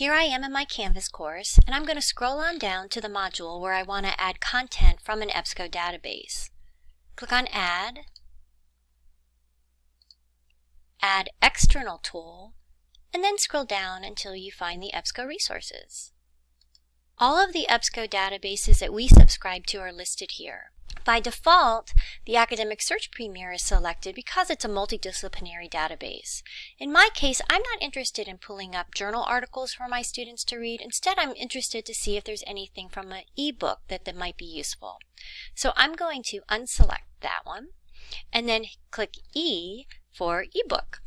Here I am in my Canvas course, and I'm going to scroll on down to the module where I want to add content from an EBSCO database. Click on Add, Add External Tool, and then scroll down until you find the EBSCO resources. All of the EBSCO databases that we subscribe to are listed here. By default, the Academic Search Premier is selected because it's a multidisciplinary database. In my case, I'm not interested in pulling up journal articles for my students to read. Instead, I'm interested to see if there's anything from an ebook that, that might be useful. So I'm going to unselect that one and then click E for ebook.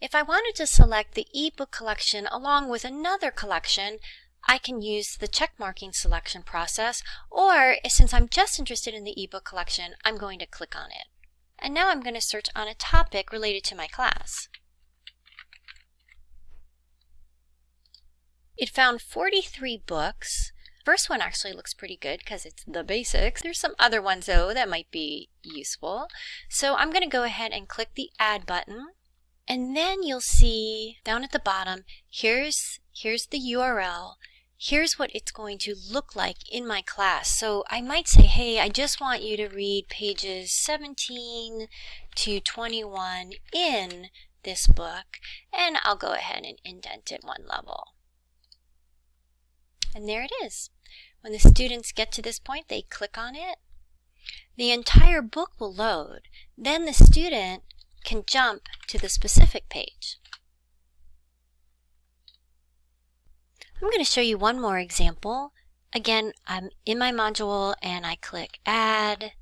If I wanted to select the ebook collection along with another collection, I can use the checkmarking selection process, or since I'm just interested in the ebook collection, I'm going to click on it. And now I'm going to search on a topic related to my class. It found 43 books. First one actually looks pretty good because it's the basics. There's some other ones though that might be useful. So I'm going to go ahead and click the add button. And then you'll see down at the bottom, here's, here's the URL here's what it's going to look like in my class. So I might say, hey, I just want you to read pages 17 to 21 in this book, and I'll go ahead and indent it one level. And there it is. When the students get to this point, they click on it. The entire book will load. Then the student can jump to the specific page. I'm going to show you one more example. Again, I'm in my module and I click Add,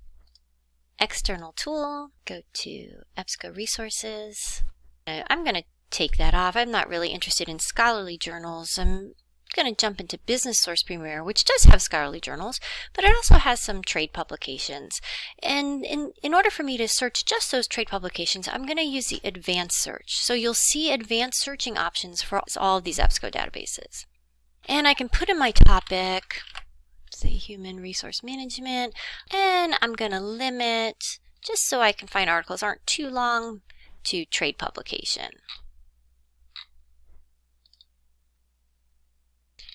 External Tool, go to EBSCO Resources. I'm going to take that off. I'm not really interested in scholarly journals. I'm going to jump into Business Source Premier, which does have scholarly journals, but it also has some trade publications. And in, in order for me to search just those trade publications, I'm going to use the advanced search. So you'll see advanced searching options for all of these EBSCO databases. And I can put in my topic, say human resource management, and I'm going to limit, just so I can find articles aren't too long, to trade publication.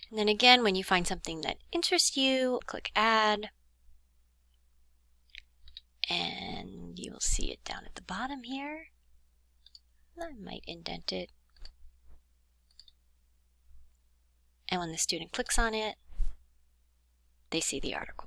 And then again, when you find something that interests you, click add. And you will see it down at the bottom here. I might indent it And when the student clicks on it, they see the article.